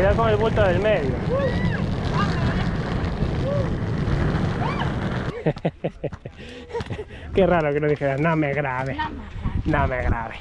Cuidado con el bulto del medio. Qué raro que no dijeras, no me grabe, no me grabe.